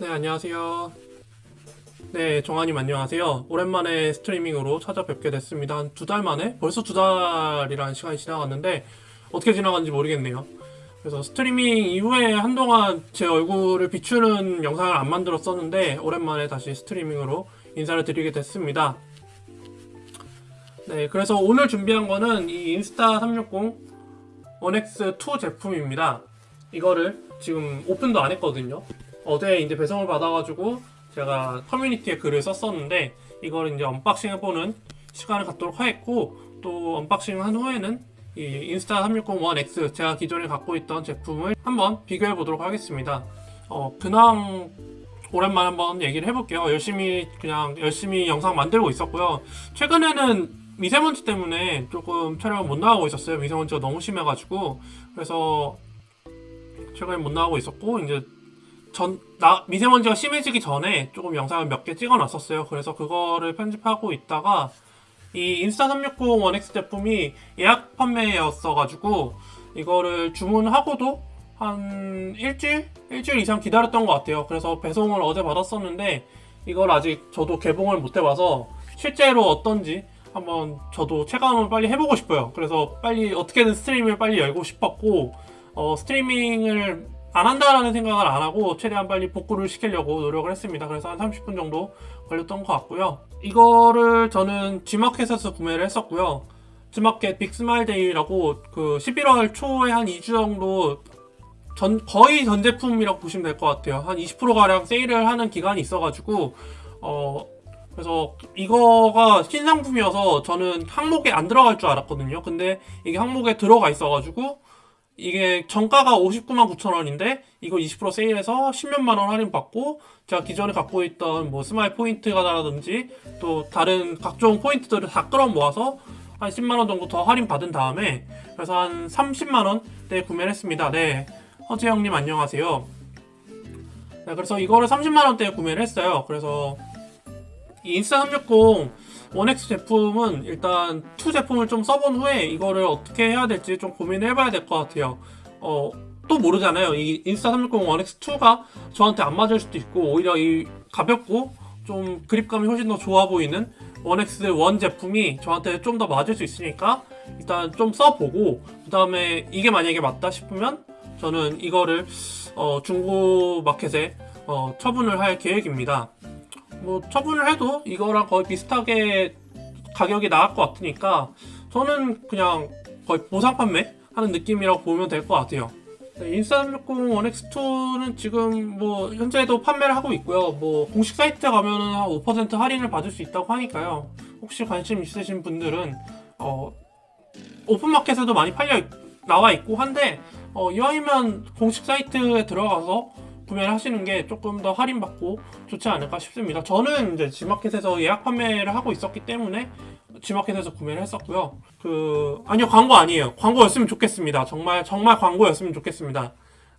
네, 안녕하세요. 네, 정한님 안녕하세요. 오랜만에 스트리밍으로 찾아뵙게 됐습니다. 한 두 달 만에? 벌써 두 달이라는 시간이 지나갔는데, 어떻게 지나갔는지 모르겠네요. 그래서 스트리밍 이후에 한동안 제 얼굴을 비추는 영상을 안 만들었었는데, 오랜만에 다시 스트리밍으로 인사를 드리게 됐습니다. 네, 그래서 오늘 준비한 거는 이 인스타 360 1X2 제품입니다. 이거를 지금 오픈도 안 했거든요. 어제 이제 배송을 받아가지고 제가 커뮤니티에 글을 썼었는데 이걸 이제 unboxing 해보는 시간을 갖도록 하겠고 또 unboxing 한 후에는 이 Insta360 One X 제가 기존에 갖고 있던 제품을 한번 비교해 보도록 하겠습니다. 어, 근황 오랜만에 한번 얘기를 해볼게요. 열심히 그냥 열심히 영상 만들고 있었고요. 최근에는 미세먼지 때문에 조금 촬영을 못 나가고 있었어요. 미세먼지가 너무 심해가지고 그래서 최근에 못 나가고 있었고 이제 전, 나, 미세먼지가 심해지기 전에 조금 영상을 몇 개 찍어 놨었어요. 그래서 그거를 편집하고 있다가, 이 인스타 360 1X 제품이 예약 판매였어가지고, 이거를 주문하고도 한 일주일? 일주일 이상 기다렸던 것 같아요. 그래서 배송을 어제 받았었는데, 이걸 아직 저도 개봉을 못 해봐서, 실제로 어떤지 한번 저도 체감을 빨리 해보고 싶어요. 그래서 빨리 어떻게든 스트리밍을 빨리 열고 싶었고, 어, 스트리밍을 안 한다라는 생각을 안 하고 최대한 빨리 복구를 시키려고 노력을 했습니다. 그래서 한 30분 정도 걸렸던 것 같고요. 이거를 저는 G마켓에서 구매를 했었고요. G마켓 빅스마일 데이라고 그 11월 초에 한 2주 정도 전 거의 전 제품이라고 보시면 될 것 같아요. 한 20%가량 세일을 하는 기간이 있어가지고 어 그래서 이거가 신상품이어서 저는 항목에 안 들어갈 줄 알았거든요. 근데 이게 항목에 들어가 있어가지고 이게 정가가 59만 9천 원인데 이거 20% 세일해서 10몇만 원 할인 받고 제가 기존에 갖고 있던 뭐 스마일 포인트가라든지 또 다른 각종 포인트들을 다 끌어 모아서 한 10만 원 정도 더 할인 받은 다음에 그래서 한 30만 원대 구매를 했습니다. 네, 허재영님 안녕하세요. 네, 그래서 이거를 30만 원대에 구매를 했어요. 그래서 이 Insta360 One X 제품은 일단 2 제품을 좀 써본 후에 이거를 어떻게 해야 될지 좀 고민을 해봐야 될 것 같아요. 어, 또 모르잖아요. 이 Insta360 One X2가 저한테 안 맞을 수도 있고 오히려 이 가볍고 좀 그립감이 훨씬 더 좋아 보이는 원엑스 원 제품이 저한테 좀 더 맞을 수 있으니까 일단 좀 써보고 그 다음에 이게 만약에 맞다 싶으면 저는 이거를 어, 중고 마켓에 어, 처분을 할 계획입니다. 뭐 처분을 해도 이거랑 거의 비슷하게 가격이 나갈 것 같으니까 저는 그냥 거의 보상 판매 하는 느낌이라고 보면 될 것 같아요. 네, 인스타360 1X2는 지금 뭐 현재도 판매를 하고 있고요. 뭐 공식 사이트 가면은 한 5% 할인을 받을 수 있다고 하니까요. 혹시 관심 있으신 분들은 어 오픈마켓에도 많이 팔려 있, 나와 있고 한데 어 이왕이면 공식 사이트에 들어가서 구매를 하시는 게 조금 더 할인받고 좋지 않을까 싶습니다. 저는 이제 G마켓에서 예약 판매를 하고 있었기 때문에 G마켓에서 구매를 했었고요. 그 아니요 광고 아니에요. 광고였으면 좋겠습니다. 정말 정말 광고였으면 좋겠습니다.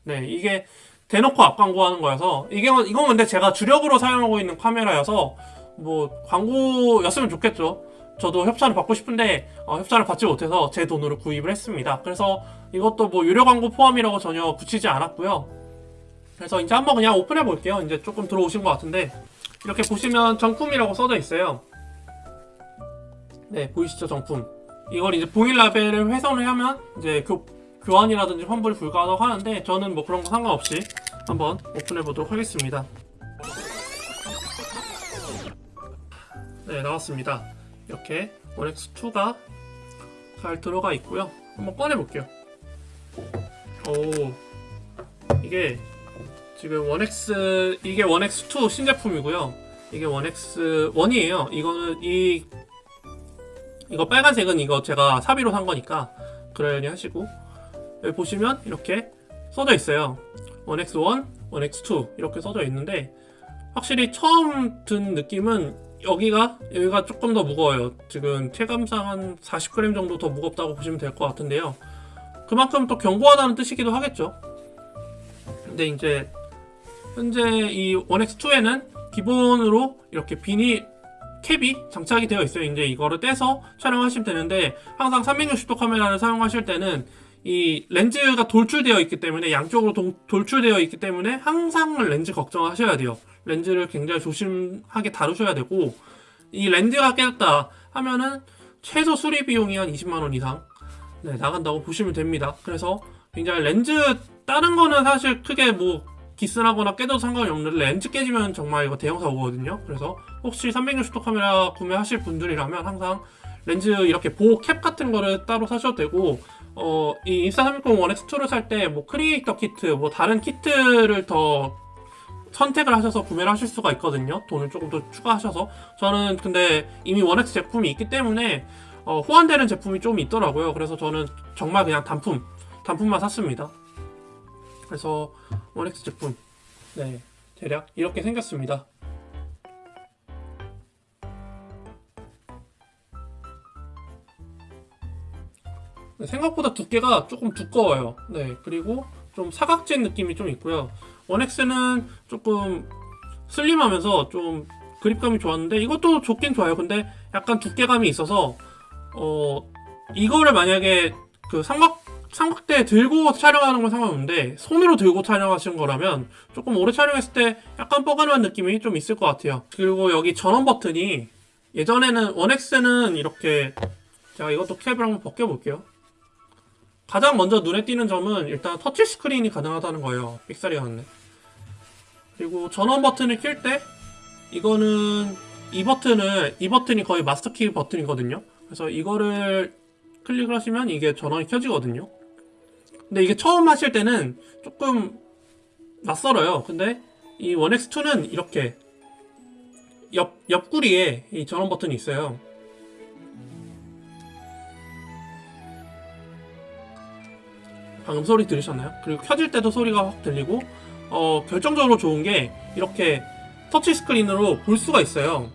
네 이게 대놓고 앞 광고하는 거여서 이게 이건 근데 제가 주력으로 사용하고 있는 카메라여서 뭐 광고였으면 좋겠죠. 저도 협찬을 받고 싶은데 어, 협찬을 받지 못해서 제 돈으로 구입을 했습니다. 그래서 이것도 뭐 유료 광고 포함이라고 전혀 붙이지 않았고요. 그래서 이제 한번 그냥 오픈해 볼게요. 이제 조금 들어오신 것 같은데 이렇게 보시면 정품이라고 써져 있어요. 네, 보이시죠 정품. 이걸 이제 봉일 라벨을 훼손을 하면 이제 교, 교환이라든지 환불이 불가하다고 하는데 저는 뭐 그런 거 상관없이 한번 오픈해 보도록 하겠습니다. 네, 나왔습니다. 이렇게 One X2가 잘 들어가 있고요. 한번 꺼내 볼게요. 오, 이게 지금 One X 이게 One X2 신제품이고요. 이게 One X 1이에요. 이거는 이 이거 빨간색은 이거 제가 사비로 산 거니까 그러려니 하시고 여기 보시면 이렇게 써져 있어요. 원엑스 1, 원엑스 2 이렇게 써져 있는데 확실히 처음 든 느낌은 여기가 여기가 조금 더 무거워요. 지금 체감상 한 40g 정도 더 무겁다고 보시면 될 것 같은데요. 그만큼 또 견고하다는 뜻이기도 하겠죠. 근데 이제 현재 이 1X2에는 기본으로 이렇게 비닐 캡이 장착이 되어 있어요. 이제 이거를 떼서 촬영하시면 되는데 항상 360도 카메라를 사용하실 때는 이 렌즈가 돌출되어 있기 때문에 양쪽으로 동- 돌출되어 있기 때문에 항상 렌즈 걱정하셔야 돼요. 렌즈를 굉장히 조심하게 다루셔야 되고 이 렌즈가 깨졌다 하면은 최소 수리 비용이 한 20만 원 이상 네, 나간다고 보시면 됩니다. 그래서 굉장히 렌즈 다른 거는 사실 크게 뭐 기스나거나 깨도 상관이 없는데 렌즈 깨지면 정말 이거 대형 사고거든요. 그래서 혹시 360도 카메라 구매하실 분들이라면 항상 렌즈 이렇게 보호 캡 같은 거를 따로 사셔도 되고 어, 이 Insta360 One X2를 살 때 뭐 크리에이터 키트, 뭐 다른 키트를 더 선택을 하셔서 구매를 하실 수가 있거든요. 돈을 조금 더 추가하셔서. 저는 근데 이미 1X 제품이 있기 때문에 어, 호환되는 제품이 좀 있더라고요. 그래서 저는 정말 그냥 단품, 단품만 샀습니다. 그래서 1X 제품, 네, 대략 이렇게 생겼습니다. 네, 생각보다 두께가 조금 두꺼워요. 네, 그리고 좀 사각진 느낌이 좀 있고요. 1X는 조금 슬림하면서 좀 그립감이 좋았는데 이것도 좋긴 좋아요. 근데 약간 두께감이 있어서 어 이거를 만약에 그 삼각 삼각대 들고 촬영하는 건 상관없는데 손으로 들고 촬영하시는 거라면 조금 오래 촬영했을 때 약간 뻐근한 느낌이 좀 있을 것 같아요. 그리고 여기 전원 버튼이 예전에는 1X는 이렇게 제가 이것도 캡을 한번 벗겨볼게요. 가장 먼저 눈에 띄는 점은 일단 터치 스크린이 가능하다는 거예요. 삑사리가 났네. 그리고 전원 버튼을 킬 때 이거는 이 버튼을 이 버튼이 거의 마스터키 버튼이거든요. 그래서 이거를 클릭을 하시면 이게 전원이 켜지거든요. 근데 이게 처음 하실 때는 조금 낯설어요. 근데 이 1X2는 이렇게 옆 옆구리에 이 전원 버튼이 있어요. 방금 소리 들으셨나요? 그리고 켜질 때도 소리가 확 들리고 어, 결정적으로 좋은 게 이렇게 터치 스크린으로 볼 수가 있어요.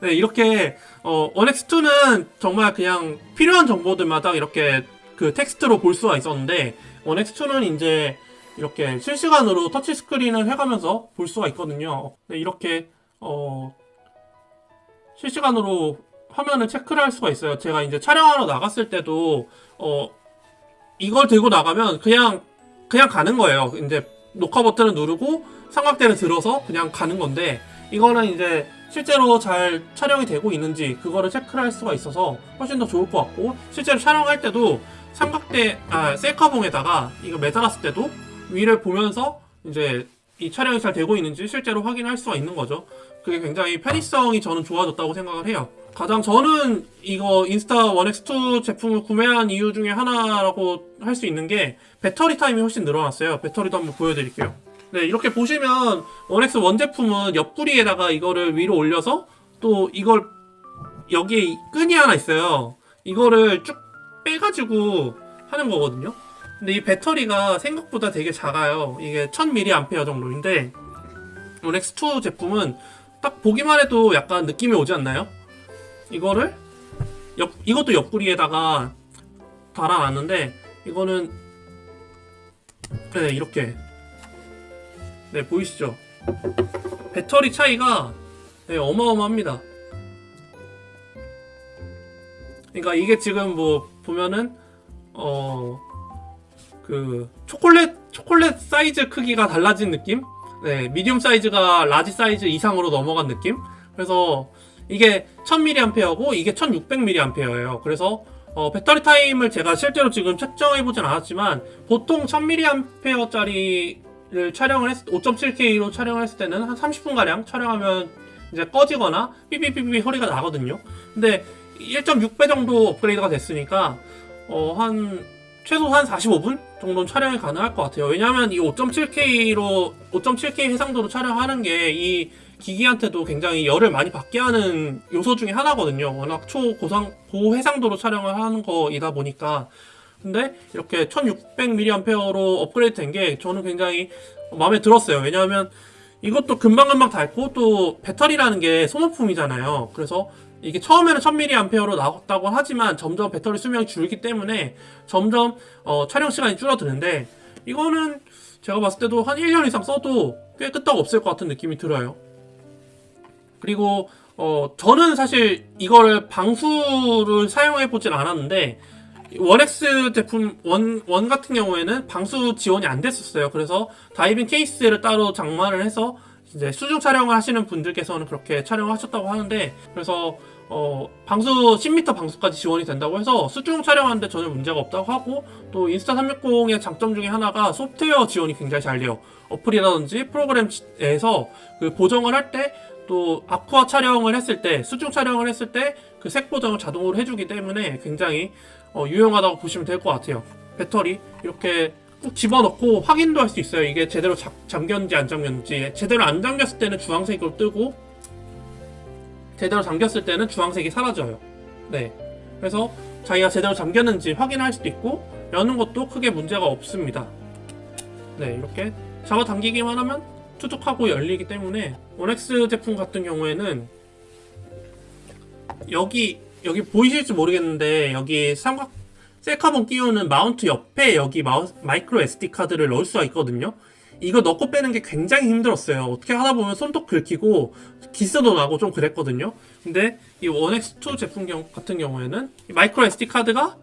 네, 이렇게 어, 1X2는 정말 그냥 필요한 정보들마다 이렇게 그 텍스트로 볼 수가 있었는데 1X2는 이제 이렇게 실시간으로 터치 스크린을 해가면서 볼 수가 있거든요. 네, 이렇게 어, 실시간으로 화면을 체크를 할 수가 있어요. 제가 이제 촬영하러 나갔을 때도 어 이걸 들고 나가면 그냥 그냥 가는 거예요. 이제 녹화 버튼을 누르고 삼각대를 들어서 그냥 가는 건데 이거는 이제 실제로 잘 촬영이 되고 있는지 그거를 체크를 할 수가 있어서 훨씬 더 좋을 것 같고 실제로 촬영할 때도 삼각대 아 셀카봉에다가 이거 매달았을 때도 위를 보면서 이제 이 촬영이 잘 되고 있는지 실제로 확인할 수가 있는 거죠. 그게 굉장히 편의성이 저는 좋아졌다고 생각을 해요. 가장 저는 이거 인스타 1X2 제품을 구매한 이유 중에 하나라고 할 수 있는 게 배터리 타임이 훨씬 늘어났어요. 배터리도 한번 보여드릴게요. 네, 이렇게 보시면 1X 원 제품은 옆구리에다가 이거를 위로 올려서 또 이걸 여기에 끈이 하나 있어요. 이거를 쭉 빼가지고 하는 거거든요. 근데 이 배터리가 생각보다 되게 작아요. 이게 1000mAh 정도인데 1X2 제품은 딱 보기만 해도 약간 느낌이 오지 않나요? 이거를 옆 이것도 옆구리에다가 달아놨는데 이거는 네 이렇게 네 보이시죠? 배터리 차이가 네, 어마어마합니다. 그러니까 이게 지금 뭐 보면은 어 그 초콜릿 초콜릿 사이즈 크기가 달라진 느낌? 네 medium 사이즈가 large 사이즈 이상으로 넘어간 느낌? 그래서 이게 1000mAh고 이게 1600mAh예요. 그래서 어, 배터리 타임을 제가 실제로 지금 측정해보진 않았지만 보통 1000mAh짜리 를 촬영을 했을 5.7K로 촬영을 했을 때는 한 30분가량 촬영하면 이제 꺼지거나 삐삐삐삐 소리가 나거든요. 근데 1.6배 정도 업그레이드가 됐으니까 어, 한 최소 한 45분 정도는 촬영이 가능할 것 같아요. 왜냐하면 이 5.7K로 5.7K 해상도로 촬영하는 게 이 기기한테도 굉장히 열을 많이 받게 하는 요소 중에 하나거든요. 워낙 초고상 고해상도로 촬영을 하는 거이다 보니까 근데 이렇게 1600mAh로 업그레이드 된 게 저는 굉장히 마음에 들었어요. 왜냐하면 이것도 금방금방 닳고 또 배터리라는 게 소모품이잖아요. 그래서 이게 처음에는 1000mAh로 나왔다고 하지만 점점 배터리 수명이 줄기 때문에 점점 어, 촬영 시간이 줄어드는데 이거는 제가 봤을 때도 한 1년 이상 써도 꽤 끄떡 없을 것 같은 느낌이 들어요. 그리고 어, 저는 사실 이거를 방수를 사용해 보진 않았는데 One X 제품 원, 원 같은 경우에는 방수 지원이 안 됐었어요. 그래서 다이빙 케이스를 따로 장만을 해서 이제 수중 촬영을 하시는 분들께서는 그렇게 촬영하셨다고 하는데 그래서 어, 방수 10m 방수까지 지원이 된다고 해서 수중 촬영하는데 전혀 문제가 없다고 하고 또 Insta360의 장점 중에 하나가 소프트웨어 지원이 굉장히 잘 돼요. 어플이라든지 프로그램에서 그 보정을 할때 또 aqua 촬영을 했을 때 수중 촬영을 했을 때 그 색 보정을 자동으로 해주기 때문에 굉장히 어, 유용하다고 보시면 될 것 같아요. 배터리 이렇게 꾹 집어넣고 확인도 할 수 있어요. 이게 제대로 자- 잠겼는지 안 잠겼는지 제대로 안 잠겼을 때는 주황색으로 뜨고 제대로 잠겼을 때는 주황색이 사라져요. 네. 그래서 자기가 제대로 잠겼는지 확인할 수도 있고 여는 것도 크게 문제가 없습니다. 네, 이렇게 잡아당기기만 하면 투둑하고 열리기 때문에 원엑스 제품 같은 경우에는 여기 여기 보이실지 모르겠는데 여기 삼각 셀카봉 끼우는 mount 옆에 여기 마우, micro SD 카드를 넣을 수가 있거든요. 이거 넣고 빼는 게 굉장히 힘들었어요. 어떻게 하다 보면 손톱 긁히고 기스도 나고 좀 그랬거든요. 근데 이 ONE X2 제품 경- 같은 경우에는 이 micro SD 카드가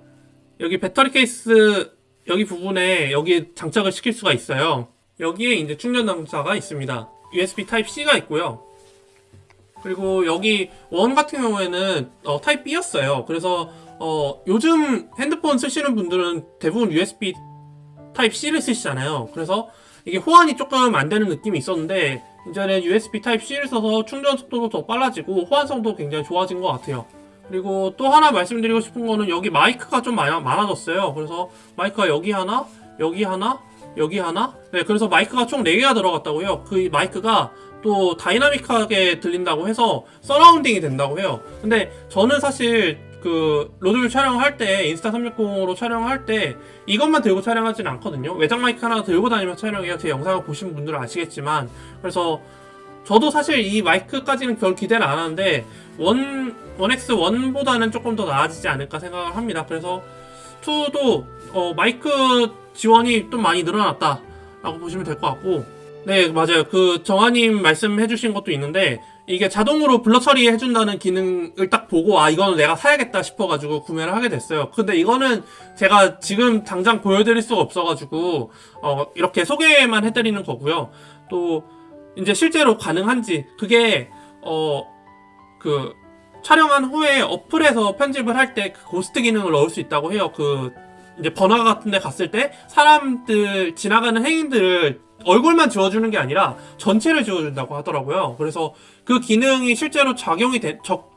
여기 배터리 케이스 여기 부분에 여기 장착을 시킬 수가 있어요. 여기에 이제 충전 단자가 있습니다. USB type C가 있고요. 그리고 여기 ONE 같은 경우에는 어, type B였어요. 그래서 어, 요즘 핸드폰 쓰시는 분들은 대부분 USB type C를 쓰시잖아요. 그래서 이게 호환이 조금 안 되는 느낌이 있었는데 이제는 USB type C를 써서 충전 속도도 더 빨라지고 호환성도 굉장히 좋아진 것 같아요. 그리고 또 하나 말씀드리고 싶은 거는 여기 마이크가 좀 많아, 많아졌어요. 그래서 마이크가 여기 하나, 여기 하나, 여기 하나. 네, 그래서 마이크가 총 4개가 들어갔다고 해요. 그 마이크가 또 dynamic하게 들린다고 해서 surrounding이 된다고 해요. 근데 저는 사실 그 road view 촬영할 때 인스타 360으로 촬영할 때 이것만 들고 촬영하진 않거든요. 외장 마이크 하나 들고 다니면서 촬영해요. 제 영상을 보신 분들은 아시겠지만 그래서 저도 사실 이 마이크까지는 별 기대를 안 하는데 ONE ONE X 1보다는 조금 더 나아지지 않을까 생각을 합니다. 그래서 2도 어, 마이크 지원이 좀 많이 늘어났다 라고 보시면 될 것 같고 네 맞아요. 그 정아님 말씀해 주신 것도 있는데 이게 자동으로 블러 처리해 준다는 기능을 딱 보고 아 이거는 내가 사야겠다 싶어가지고 구매를 하게 됐어요. 근데 이거는 제가 지금 당장 보여드릴 수가 없어가지고 어, 이렇게 소개만 해드리는 거고요. 또 이제 실제로 가능한지 그게 어 그 촬영한 후에 어플에서 편집을 할 때 그 고스트 기능을 넣을 수 있다고 해요. 그 이제 번화 같은 데 갔을 때 사람들 지나가는 행인들을 얼굴만 지워주는 게 아니라 전체를 지워준다고 하더라고요. 그래서 그 기능이 실제로 작용이 되, 적,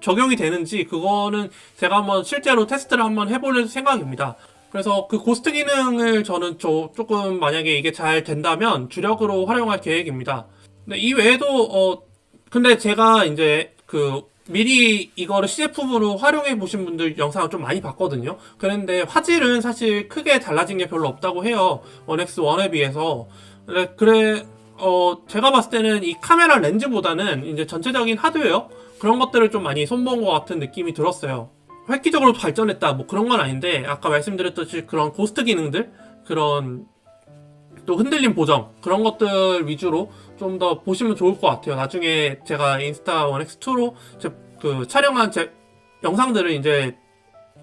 적용이 되는지 그거는 제가 한번 실제로 테스트를 한번 해볼 생각입니다. 그래서 그 고스트 기능을 저는 저 조금 만약에 이게 잘 된다면 주력으로 활용할 계획입니다. 근데 이 외에도 어 근데 제가 이제 그 미리 이거를 시제품으로 활용해 보신 분들 영상을 좀 많이 봤거든요. 그런데 화질은 사실 크게 달라진 게 별로 없다고 해요. 원엑스 1에 비해서. 그래, 그래 어 제가 봤을 때는 이 카메라 렌즈보다는 이제 전체적인 하드웨어 그런 것들을 좀 많이 손본 것 같은 느낌이 들었어요. 획기적으로 발전했다 뭐 그런 건 아닌데 아까 말씀드렸듯이 그런 고스트 기능들 그런 또 흔들림 보정 그런 것들 위주로 좀 더 보시면 좋을 것 같아요. 나중에 제가 인스타 1X2로 그 촬영한 제 영상들을 이제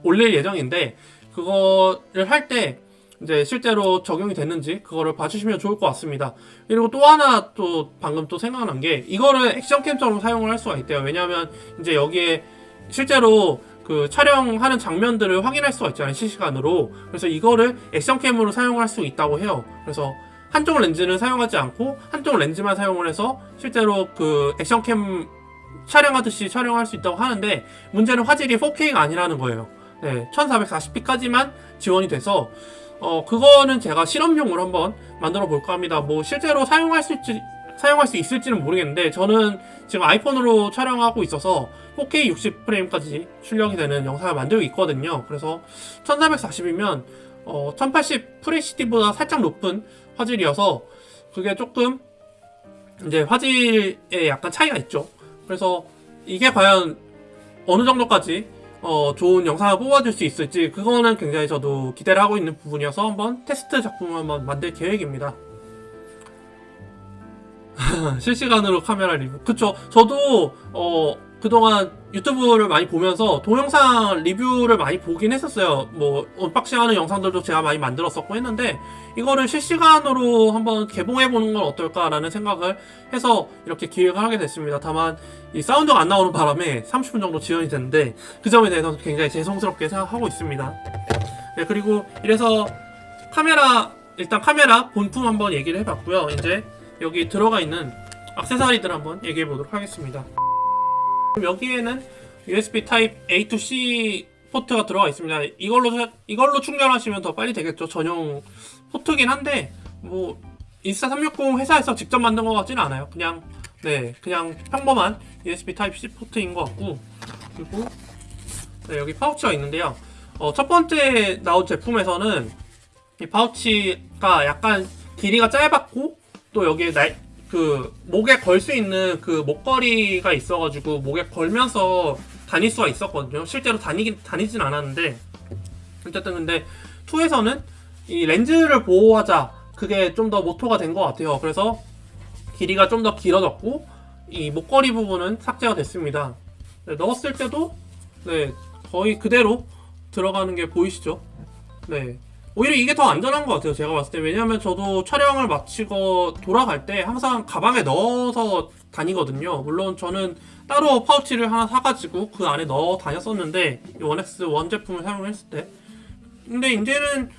올릴 예정인데 그거를 할 때 이제 실제로 적용이 됐는지 그거를 봐주시면 좋을 것 같습니다. 그리고 또 하나 또 방금 또 생각난 게 이거를 액션캠처럼 사용을 할 수가 있대요. 왜냐하면 이제 여기에 실제로 그 촬영하는 장면들을 확인할 수가 있잖아요 실시간으로 그래서 이거를 액션캠으로 사용할 수 있다고 해요 그래서 한쪽 렌즈는 사용하지 않고 한쪽 렌즈만 사용을 해서 실제로 그 액션캠 촬영하듯이 촬영할 수 있다고 하는데 문제는 화질이 4K가 아니라는 거예요 네, 1440p까지만 지원이 돼서 어 그거는 제가 실험용으로 한번 만들어 볼까 합니다 뭐 실제로 사용할 수 있지 사용할 수 있을지는 모르겠는데 저는 지금 아이폰으로 촬영하고 있어서 4K 60프레임까지 출력이 되는 영상을 만들고 있거든요. 그래서 1440이면 어, 1080 FHD보다 살짝 높은 화질이어서 그게 조금 이제 화질에 약간 차이가 있죠. 그래서 이게 과연 어느 정도까지 어, 좋은 영상을 뽑아줄 수 있을지 그거는 굉장히 저도 기대를 하고 있는 부분이어서 한번 테스트 작품을 한번 만들 계획입니다. 실시간으로 카메라 리뷰. 그쵸. 저도, 어, 그동안 유튜브를 많이 보면서 동영상 리뷰를 많이 보긴 했었어요. 뭐, unboxing 하는 영상들도 제가 많이 만들었었고 했는데, 이거를 실시간으로 한번 개봉해보는 건 어떨까 라는 생각을 해서 이렇게 기획을 하게 됐습니다. 다만, 이 사운드가 안 나오는 바람에 30분 정도 지연이 됐는데, 그 점에 대해서 굉장히 죄송스럽게 생각하고 있습니다. 네, 그리고 이래서 카메라, 일단 카메라 본품 한번 얘기를 해봤고요. 이제 여기 들어가 있는 액세서리들 한번 얘기해 보도록 하겠습니다. 여기에는 USB type A to C 포트가 들어가 있습니다. 이걸로 사- 이걸로 충전하시면 더 빨리 되겠죠. 전용 포트긴 한데 뭐 인스타 360 회사에서 직접 만든 것 같지는 않아요. 그냥 네 그냥 평범한 USB type C 포트인 것 같고 그리고 네, 여기 파우치가 있는데요. 어, 첫 번째 나온 제품에서는 이 파우치가 약간 길이가 짧았고 또 여기에 날, 그 목에 걸 수 있는 그 목걸이가 있어가지고 목에 걸면서 다닐 수가 있었거든요. 실제로 다니긴 다니진 않았는데 어쨌든 근데 2에서는 이 렌즈를 보호하자 그게 좀 더 모토가 된 것 같아요. 그래서 길이가 좀 더 길어졌고 이 목걸이 부분은 삭제가 됐습니다. 네, 넣었을 때도 네 거의 그대로 들어가는 게 보이시죠? 네. 오히려 이게 더 안전한 것 같아요. 제가 봤을 때. 왜냐하면 저도 촬영을 마치고 돌아갈 때 항상 가방에 넣어서 다니거든요. 물론 저는 따로 파우치를 하나 사가지고 그 안에 넣어 다녔었는데, 이 ONE X ONE 제품을 사용했을 때. 근데 이제는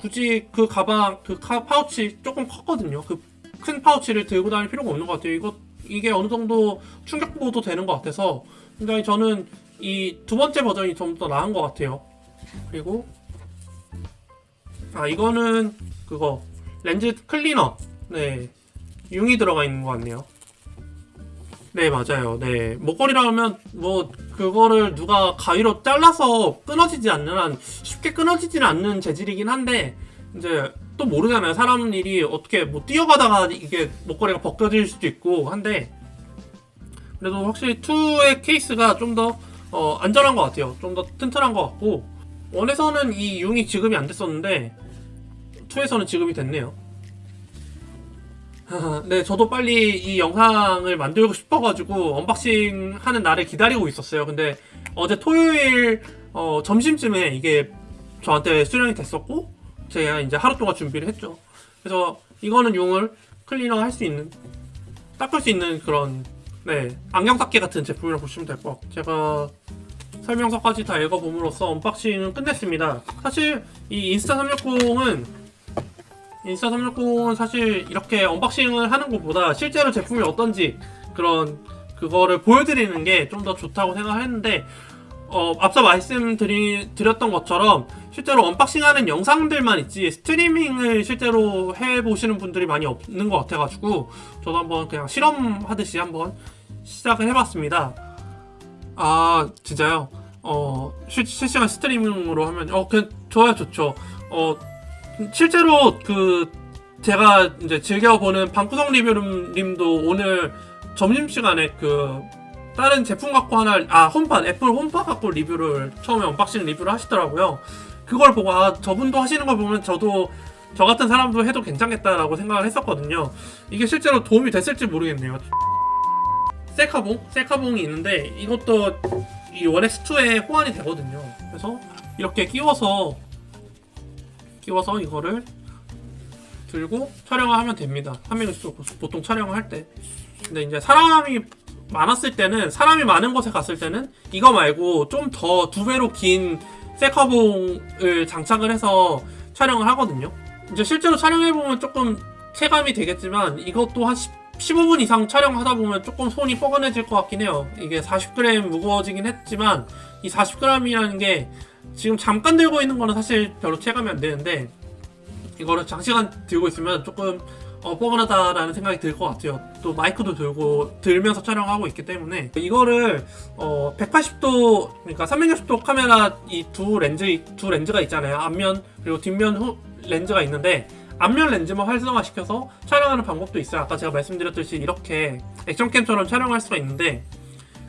굳이 그 가방, 그 카- 파우치 조금 컸거든요. 그 큰 파우치를 들고 다닐 필요가 없는 것 같아요. 이거, 이게 어느 정도 충격 보호도 되는 것 같아서 굉장히 저는 이 두 번째 버전이 좀 더 나은 것 같아요. 그리고 아 이거는 그거 렌즈 클리너. 네. 융이 들어가 있는 것 같네요. 네 맞아요. 네. 목걸이라면 뭐 그거를 누가 가위로 잘라서 끊어지지 않는 한 쉽게 끊어지지는 않는 재질이긴 한데 이제 또 모르잖아요. 사람 일이 어떻게 뭐 뛰어가다가 이게 목걸이가 벗겨질 수도 있고 한데 그래도 확실히 2의 케이스가 좀더 어, 안전한 것 같아요. 좀 더 튼튼한 것 같고 ONE에서는 이 융이 지급이 안 됐었는데 2에서는 지급이 됐네요. 네, 저도 빨리 이 영상을 만들고 싶어가지고 unboxing 하는 날을 기다리고 있었어요. 근데 어제 토요일 어, 점심쯤에 이게 저한테 수령이 됐었고 제가 이제 하루 동안 준비를 했죠. 그래서 이거는 융을 클리너 할 수 있는 닦을 수 있는 그런 네 안경 닦기 같은 제품이라고 보시면 될 것 같고 제가 설명서까지 다 읽어봄으로써 unboxing은 끝냈습니다. 사실 이 인스타 360은 인스타 360은 사실 이렇게 unboxing을 하는 것보다 실제로 제품이 어떤지 그런 그거를 보여드리는 게 좀 더 좋다고 생각을 했는데 어, 앞서 말씀드렸던 것처럼 실제로 언박싱하는 영상들만 있지 스트리밍을 실제로 해보시는 분들이 많이 없는 것 같아가지고 저도 한번 그냥 실험하듯이 한번 시작을 해봤습니다. 아 진짜요? 어 실, 실시간 스트리밍으로 하면 어 그냥 좋아요 좋죠. 어 실제로 그 제가 이제 즐겨보는 방구석 리뷰님도 오늘 점심시간에 그 다른 제품 갖고 하나 아 HomePod 애플 HomePod 갖고 리뷰를 처음에 unboxing 리뷰를 하시더라고요. 그걸 보고 아 저분도 하시는 걸 보면 저도 저 같은 사람도 해도 괜찮겠다라고 생각을 했었거든요. 이게 실제로 도움이 됐을지 모르겠네요. 셀카봉? 셀카봉이 있는데 이것도 이 ONE X2에 호환이 되거든요. 그래서 이렇게 끼워서 끼워서 이거를 들고 촬영을 하면 됩니다. 화면에서 보통 촬영을 할 때. 근데 이제 사람이 많았을 때는 사람이 많은 곳에 갔을 때는 이거 말고 좀 더 두 배로 긴 셀카봉을 장착을 해서 촬영을 하거든요. 이제 실제로 촬영해 보면 조금 체감이 되겠지만 이것도 한 10, 15분 이상 촬영하다 보면 조금 손이 뻐근해질 것 같긴 해요. 이게 40g 무거워지긴 했지만 이 40g이라는 게 지금 잠깐 들고 있는 거는 사실 별로 체감이 안 되는데 이거를 장시간 들고 있으면 조금 어, 뻐근하다라는 생각이 들 것 같아요. 또 마이크도 들고 들면서 촬영하고 있기 때문에 이거를 어, 180도 그러니까 360도 카메라 이 두 렌즈 두 렌즈가 있잖아요. 앞면 그리고 뒷면 후, 렌즈가 있는데 앞면 렌즈만 활성화시켜서 촬영하는 방법도 있어요. 아까 제가 말씀드렸듯이 이렇게 action cam처럼 촬영할 수가 있는데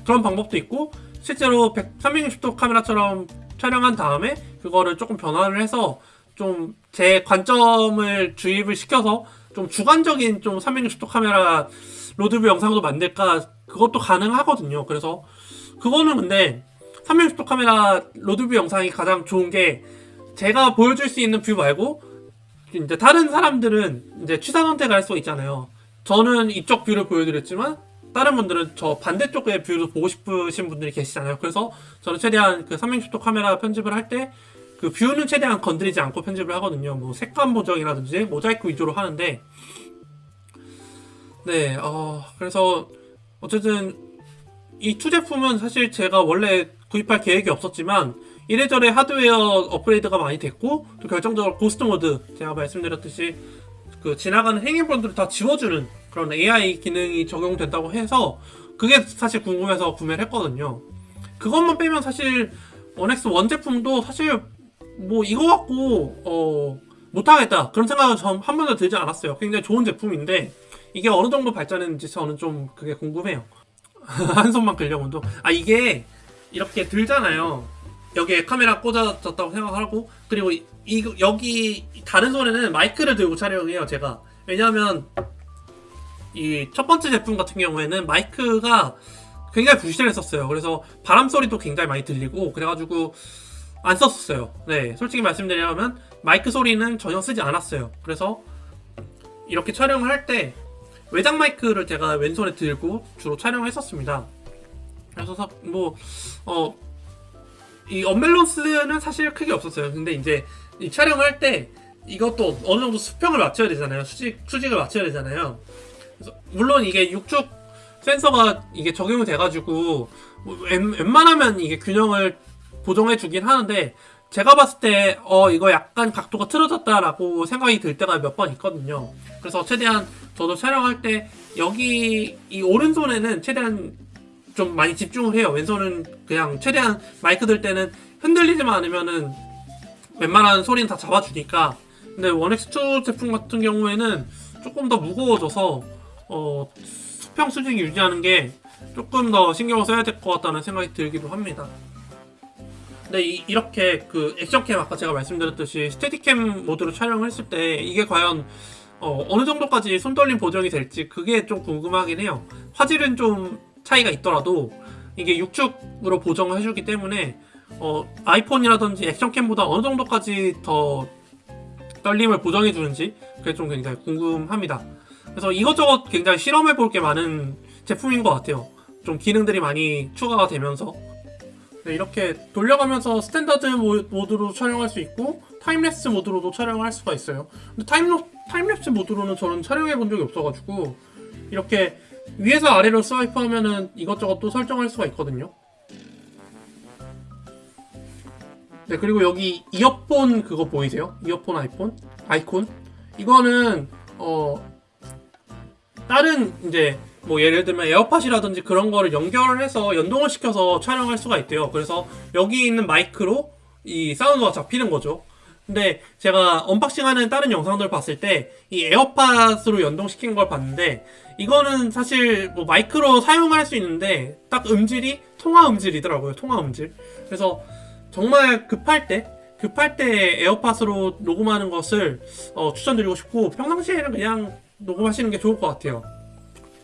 그런 방법도 있고 실제로 100, 360도 카메라처럼 촬영한 다음에 그거를 조금 변화를 해서 좀 제 관점을 주입을 시켜서 좀 주관적인 좀 360도 카메라 road view 영상도 만들까 그것도 가능하거든요. 그래서 그거는 근데 360도 카메라 road view 영상이 가장 좋은 게 제가 보여줄 수 있는 view 말고 이제 다른 사람들은 이제 취사 선택을 할 수가 있잖아요. 저는 이쪽 view를 보여드렸지만 다른 분들은 저 반대쪽의 view를 보고 싶으신 분들이 계시잖아요. 그래서 저는 최대한 그 360도 카메라 편집을 할 때 그 view는 최대한 건드리지 않고 편집을 하거든요. 뭐 색감 보정이라든지 모자이크 위주로 하는데 네, 어, 그래서 어쨌든 이 two 제품은 사실 제가 원래 구입할 계획이 없었지만 이래저래 하드웨어 업그레이드가 많이 됐고 또 결정적으로 ghost mode 제가 말씀드렸듯이 그 지나가는 행인분들을 다 지워주는 그런 AI 기능이 적용된다고 해서 그게 사실 궁금해서 구매를 했거든요. 그것만 빼면 사실 원엑스 원 제품도 사실 뭐 이거 갖고 어 못하겠다 그런 생각은 전한 번도 들지 않았어요. 굉장히 좋은 제품인데 이게 어느 정도 발전했는지 저는 좀 그게 궁금해요. 한 손만 끌려고 운동. 아 이게 이렇게 들잖아요. 여기에 카메라 꽂아졌다고 생각하고 그리고 이, 이- 여기 다른 손에는 마이크를 들고 촬영해요 제가 왜냐하면 이 첫 번째 제품 같은 경우에는 마이크가 굉장히 부실했었어요 그래서 바람 소리도 굉장히 많이 들리고 그래가지고 안 썼었어요 네 솔직히 말씀드리자면 마이크 소리는 전혀 쓰지 않았어요 그래서 이렇게 촬영을 할 때 외장 마이크를 제가 왼손에 들고 주로 촬영을 했었습니다 그래서 사- 뭐 어, 이 언밸런스는 사실 크게 없었어요. 근데 이제 이 촬영할 때 이것도 어느 정도 수평을 맞춰야 되잖아요. 수직 수직을 맞춰야 되잖아요. 물론 이게 육축 센서가 이게 적용이 돼가지고 뭐 웬, 웬만하면 이게 균형을 보정해 주긴 하는데 제가 봤을 때 어 이거 약간 각도가 틀어졌다라고 생각이 들 때가 몇 번 있거든요. 그래서 최대한 저도 촬영할 때 여기 이 오른손에는 최대한 좀 많이 집중을 해요. 왼손은 그냥 최대한 마이크 들 때는 흔들리지만 않으면은 웬만한 소리는 다 잡아주니까. 근데 원엑스2 제품 같은 경우에는 조금 더 무거워져서 어, 수평 수직 유지하는 게 조금 더 신경을 써야 될 것 같다는 생각이 들기도 합니다. 근데 이, 이렇게 그 액션캠 아까 제가 말씀드렸듯이 스테디캠 모드로 촬영을 했을 때 이게 과연 어, 어느 정도까지 손떨림 보정이 될지 그게 좀 궁금하긴 해요. 화질은 좀 차이가 있더라도 이게 육축으로 보정을 해주기 때문에 어, 아이폰이라든지 action cam보다 어느 정도까지 더 떨림을 보정해 주는지 그게 좀 굉장히 궁금합니다. 그래서 이것저것 굉장히 실험해 볼 게 많은 제품인 것 같아요. 좀 기능들이 많이 추가가 되면서 네, 이렇게 돌려가면서 standard 모- 모드로 촬영할 수 있고 time lapse 모드로도 촬영을 할 수가 있어요. 근데 time로, time lapse 모드로는 저는 촬영해 본 적이 없어가지고 이렇게 위에서 아래로 swipe 하면은 이것저것 또 설정할 수가 있거든요. 네, 그리고 여기 이어폰 그거 보이세요? 이어폰 아이폰? 아이콘? 이거는, 어, 다른, 이제, 뭐, 예를 들면 에어팟이라든지 그런 거를 연결을 해서 연동을 시켜서 촬영할 수가 있대요. 그래서 여기 있는 마이크로 이 사운드가 잡히는 거죠. 근데 제가 unboxing 하는 다른 영상들 봤을 때 이 에어팟으로 연동시킨 걸 봤는데 이거는 사실 뭐 마이크로 사용할 수 있는데 딱 음질이 통화 음질이더라고요. 통화 음질. 그래서 정말 급할 때 급할 때 에어팟으로 녹음하는 것을 어, 추천드리고 싶고 평상시에는 그냥 녹음하시는 게 좋을 것 같아요.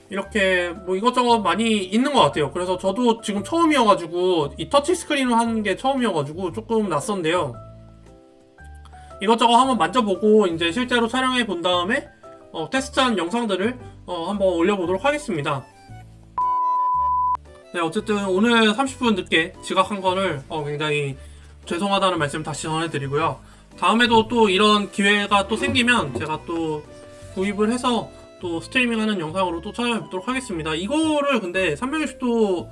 이렇게 뭐 이것저것 많이 있는 것 같아요. 그래서 저도 지금 처음이어가지고 이 터치 스크린으로 하는 게 처음이어가지고 조금 낯선데요. 이것저것 한번 만져보고 이제 실제로 촬영해 본 다음에 어, 테스트한 영상들을 어, 한번 올려보도록 하겠습니다. 네, 어쨌든 오늘 30분 늦게 지각한 거를 어, 굉장히 죄송하다는 말씀 다시 전해드리고요. 다음에도 또 이런 기회가 또 생기면 제가 또 구입을 해서 또 스트리밍하는 영상으로 또 찾아뵙도록 하겠습니다. 이거를 근데 360도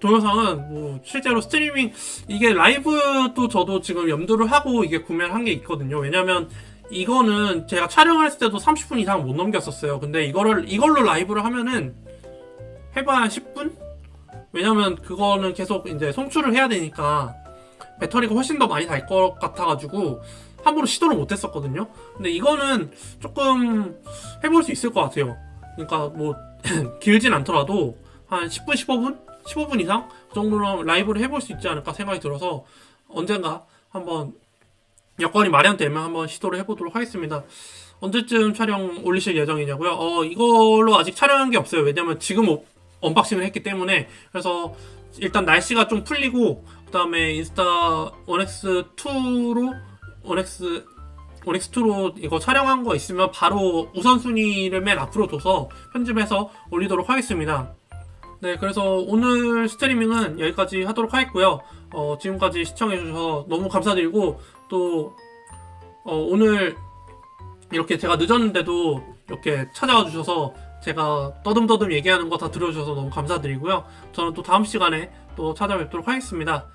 동영상은 뭐 실제로 스트리밍 이게 라이브도 저도 지금 염두를 하고 이게 구매를 한 게 있거든요. 왜냐면 이거는 제가 했을 때도 30분 이상 못 넘겼었어요. 근데 이거를 이걸로 라이브를 하면은 해봐야 10분? 왜냐면 그거는 계속 이제 송출을 해야 되니까 배터리가 훨씬 더 많이 달 것 같아가지고 함부로 시도를 못 했었거든요. 근데 이거는 조금 해볼 수 있을 것 같아요. 그러니까 뭐 길진 않더라도 한 10분, 15분? 15분 이상? 그 정도로 라이브를 해볼 수 있지 않을까 생각이 들어서 언젠가 한번 여건이 마련되면 한번 시도를 해보도록 하겠습니다. 언제쯤 촬영 올리실 예정이냐고요? 어, 이걸로 아직 촬영한 게 없어요. 왜냐면 지금 오- unboxing을 했기 때문에. 그래서 일단 날씨가 좀 풀리고, 그 다음에 인스타 1X2로, 1X, 1X2로 이거 촬영한 거 있으면 바로 우선순위를 맨 앞으로 둬서 편집해서 올리도록 하겠습니다. 네, 그래서 오늘 스트리밍은 여기까지 하도록 하겠고요. 어, 지금까지 시청해주셔서 너무 감사드리고, 또, 어, 오늘 이렇게 제가 늦었는데도 이렇게 찾아와 주셔서 제가 떠듬떠듬 얘기하는 거 다 들어주셔서 너무 감사드리고요. 저는 또 다음 시간에 또 찾아뵙도록 하겠습니다.